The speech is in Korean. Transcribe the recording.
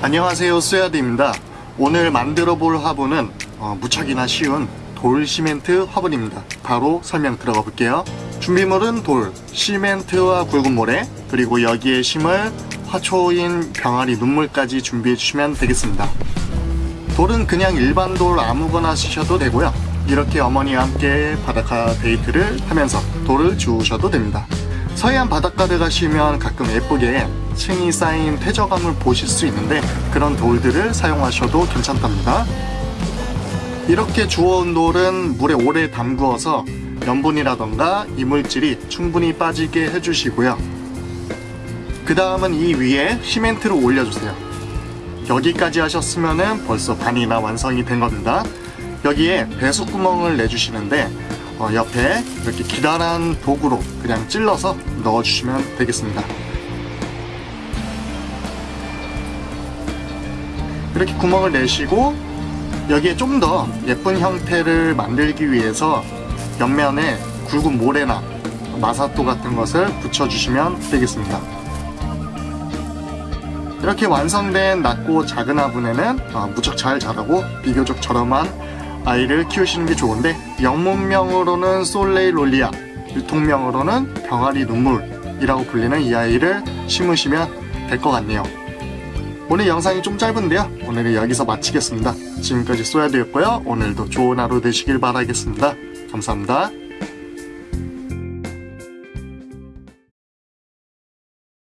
안녕하세요 쏘야드입니다. 오늘 만들어 볼 화분은 어, 무척이나 쉬운 돌 시멘트 화분입니다. 바로 설명 들어가 볼게요. 준비물은 돌, 시멘트와 굵은 모래 그리고 여기에 심을 화초인 병아리 눈물까지 준비해 주시면 되겠습니다. 돌은 그냥 일반 돌 아무거나 쓰셔도 되고요. 이렇게 어머니와 함께 바닷가 데이트를 하면서 돌을 주우셔도 됩니다. 서해안 바닷가를 가시면 가끔 예쁘게 층이 쌓인 퇴적암을 보실 수 있는데 그런 돌들을 사용하셔도 괜찮답니다. 이렇게 주워온 돌은 물에 오래 담그어서 염분이라던가 이물질이 충분히 빠지게 해주시고요. 그 다음은 이 위에 시멘트를 올려주세요. 여기까지 하셨으면 벌써 반이나 완성이 된 겁니다. 여기에 배수구멍을 내주시는데 어, 옆에 이렇게 기다란 도구로 그냥 찔러서 넣어주시면 되겠습니다 이렇게 구멍을 내시고 여기에 좀 더 예쁜 형태를 만들기 위해서 옆면에 굵은 모래나 마사토 같은 것을 붙여주시면 되겠습니다. 이렇게 완성된 낮고 작은 화분에는 어, 무척 잘 자라고 비교적 저렴한 아이를 키우시는 게 좋은데 영문명으로는 솔레이 롤리아 유통명으로는 병아리 눈물이라고 불리는 이 아이를 심으시면 될 것 같네요 오늘 영상이 좀 짧은데요. 오늘은 여기서 마치겠습니다. 지금까지 쏘야되었고요. 오늘도 좋은 하루 되시길 바라겠습니다. 감사합니다